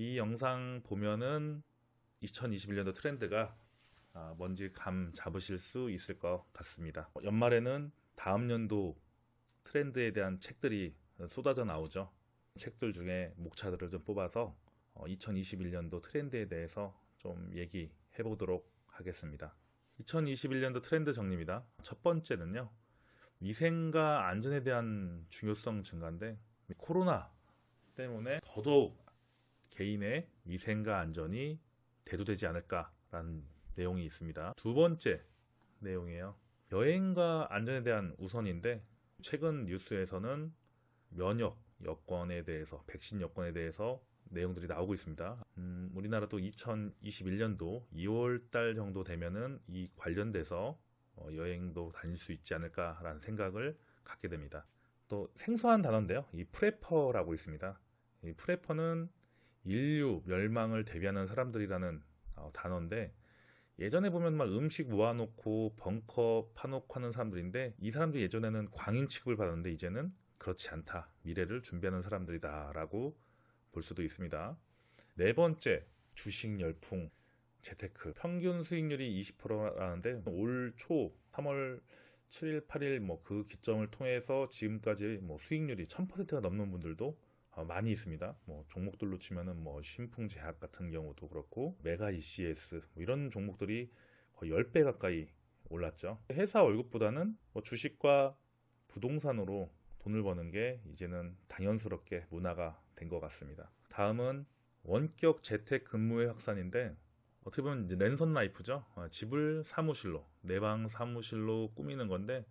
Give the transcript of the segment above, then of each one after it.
이 영상 보면은 2021년도 트렌드가 아, 뭔지 감 잡으실 수 있을 것 같습니다. 연말에는 다음 연도 트렌드에 대한 책들이 쏟아져 나오죠. 책들 중에 목차들을 좀 뽑아서 2021년도 트렌드에 대해서 좀 얘기해 보도록 하겠습니다. 2021년도 트렌드 정리입니다. 첫 번째는요. 위생과 안전에 대한 중요성 증가인데 코로나 때문에 더더욱 개인의 위생과 안전이 대두되지 않을까라는 내용이 있습니다. 두 번째 내용이에요. 여행과 안전에 대한 우선인데 최근 뉴스에서는 면역 여건에 대해서 백신 여건에 대해서 내용들이 나오고 있습니다. 음, 우리나라도 2021년도 2월 달 정도 되면은 이 관련돼서 어, 여행도 다닐 수 있지 않을까라는 생각을 갖게 됩니다. 또 생소한 단어인데요. 이 프레퍼라고 있습니다. 이 프레퍼는 인류 멸망을 대비하는 사람들이라는 어, 단어인데 예전에 보면 막 음식 모아놓고 벙커 파놓고 하는 사람들인데 이 사람들이 예전에는 광인 취급을 받았는데 이제는 그렇지 않다. 미래를 준비하는 사람들이다 라고 볼 수도 있습니다. 네 번째 주식 열풍 재테크 평균 수익률이 20%라는데 올 초 3월 7일 8일 뭐 그 기점을 통해서 지금까지 뭐 수익률이 1000%가 넘는 분들도 어, 많이 있습니다. 뭐 종목들로 치면은 뭐 신풍제약 같은 경우도 그렇고 메가 ECS 뭐 이런 종목들이 거의 10배 가까이 올랐죠. 회사 월급보다는 뭐 주식과 부동산으로 돈을 버는 게 이제는 당연스럽게 문화가 된 것 같습니다. 다음은 원격 재택 근무의 확산인데 어떻게 보면 이제 랜선 life죠. 어, 집을 사무실로 내 방 사무실로 꾸미는 건데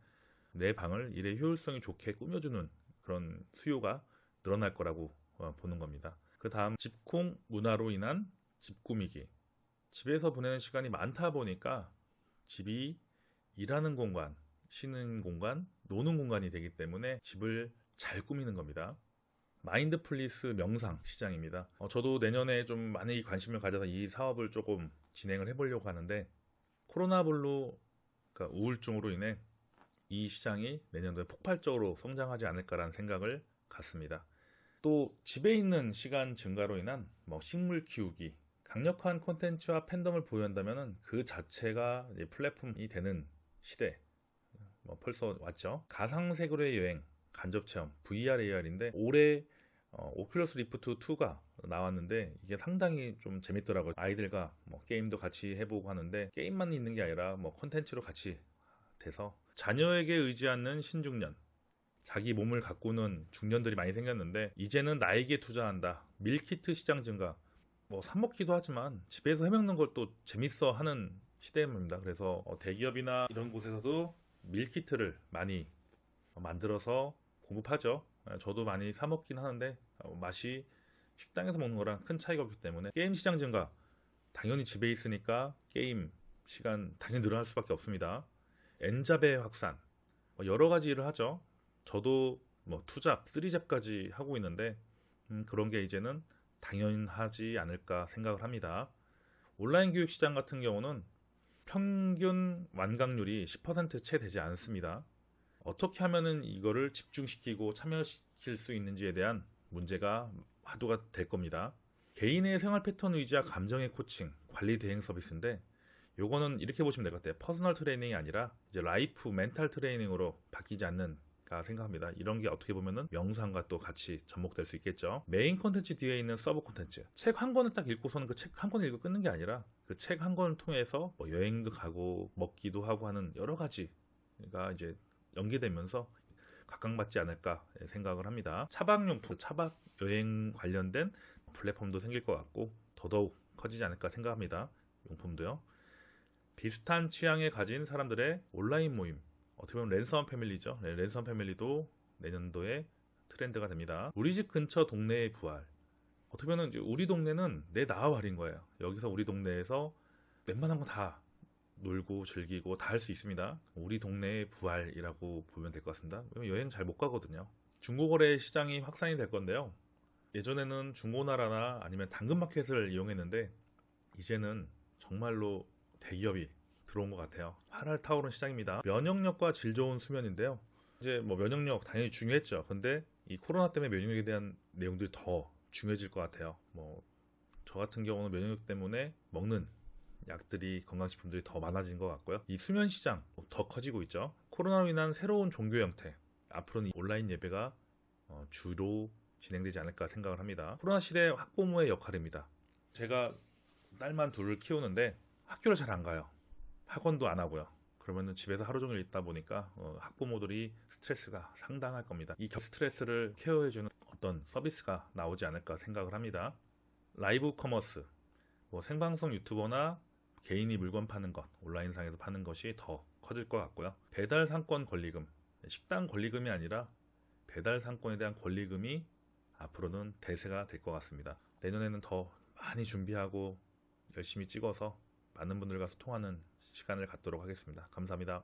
내 방을 일의 효율성이 좋게 꾸며주는 그런 수요가 늘어날 거라고 어, 보는 겁니다. 그 다음 집콕 문화로 인한 집 꾸미기. 집에서 보내는 시간이 많다 보니까 집이 일하는 공간, 쉬는 공간, 노는 공간이 되기 때문에 집을 잘 꾸미는 겁니다. mindfulness 명상 시장입니다. 어, 저도 내년에 좀 많이 관심을 가져서 이 사업을 조금 진행을 해보려고 하는데 코로나블루 그러니까 우울증으로 인해 이 시장이 내년도에 폭발적으로 성장하지 않을까라는 생각을 갖습니다. 또 집에 있는 시간 증가로 인한 뭐 식물 키우기, 강력한 콘텐츠와 팬덤을 보유한다면 그 자체가 플랫폼이 되는 시대 뭐 벌써 왔죠. 가상 세계로의 여행, 간접 체험, VR, AR인데 올해 어, Oculus Rift 2가 나왔는데 이게 상당히 좀 재밌더라고요. 아이들과 뭐 게임도 같이 해보고 하는데 게임만 있는 게 아니라 뭐 콘텐츠로 같이 돼서 자녀에게 의지하는 신중년, 자기 몸을 가꾸는 중년들이 많이 생겼는데 이제는 나에게 투자한다. 밀키트 시장 증가. 뭐 사 먹기도 하지만 집에서 해먹는 걸 또 재밌어 하는 시대입니다. 그래서 어, 대기업이나 이런 곳에서도 밀키트를 많이 만들어서 공급하죠. 아, 저도 많이 사 먹긴 하는데 어, 맛이 식당에서 먹는 거랑 큰 차이가 없기 때문에 게임 시장 증가 당연히 집에 있으니까 게임 시간 당연히 늘어날 수밖에 없습니다. 엔잡의 확산 뭐 여러 가지 일을 하죠. 저도 뭐 투잡, 쓰리잡까지 하고 있는데 음, 그런 게 이제는 당연하지 않을까 생각을 합니다. 온라인 교육 시장 같은 경우는 평균 완강률이 10%채 되지 않습니다. 어떻게 하면은 이거를 집중시키고 참여시킬 수 있는지에 대한 문제가 화두가 될 겁니다. 개인의 생활 패턴 의지와 감정의 코칭, 관리 대행 서비스인데 요거는 이렇게 보시면 될 것 같아요. personal training이 아니라 이제 life mental training으로 바뀌지 않는 가 생각합니다. 이런 게 어떻게 보면은 명상과 또 같이 접목될 수 있겠죠. 메인 콘텐츠 뒤에 있는 서브 콘텐츠. 책 한 권을 딱 읽고서는 그 책 한 권을 읽고 끊는 게 아니라 그 책 한 권을 통해서 뭐 여행도 가고 먹기도 하고 하는 여러 가지가 이제 연계되면서 각광받지 않을까 생각을 합니다. 차박용품, 차박 여행 관련된 플랫폼도 생길 것 같고 더더욱 커지지 않을까 생각합니다. 용품도요. 비슷한 취향에 가진 사람들의 온라인 모임 어떻게 보면 랜섬 패밀리죠. 네, 랜섬 패밀리도 내년도에 트렌드가 됩니다. 우리 집 근처 동네의 부활. 어떻게 보면 우리 동네는 내 나와발인 거예요. 여기서 우리 동네에서 웬만한 거 다 놀고 즐기고 다 할 수 있습니다. 우리 동네의 부활이라고 보면 될 것 같습니다. 여행 잘 못 가거든요. 중고거래 시장이 확산이 될 건데요. 예전에는 중고나라나 아니면 당근마켓을 이용했는데 이제는 정말로 대기업이 들어온 것 같아요. 활활 타오른 시장입니다. 면역력과 질 좋은 수면인데요. 이제 뭐 면역력 당연히 중요했죠. 근데 이 코로나 때문에 면역력에 대한 내용들이 더 중요해질 것 같아요. 뭐 저 같은 경우는 면역력 때문에 먹는 약들이 건강식품들이 더 많아진 것 같고요. 이 수면 시장 더 커지고 있죠. 코로나로 인한 새로운 종교 형태 앞으로는 온라인 예배가 어, 주로 진행되지 않을까 생각을 합니다. 코로나 시대 학부모의 역할입니다. 제가 딸만 둘을 키우는데 학교를 잘 안 가요. 학원도 안 하고요. 그러면 집에서 하루 종일 있다 보니까 어, 학부모들이 스트레스가 상당할 겁니다. 이 스트레스를 케어해주는 어떤 서비스가 나오지 않을까 생각을 합니다. live commerce, 뭐 생방송 유튜버나 개인이 물건 파는 것, 온라인상에서 파는 것이 더 커질 것 같고요. 배달 상권 권리금, 식당 권리금이 아니라 배달 상권에 대한 권리금이 앞으로는 대세가 될 것 같습니다. 내년에는 더 많이 준비하고 열심히 찍어서 많은 분들과 소통하는 시간을 갖도록 하겠습니다. 감사합니다.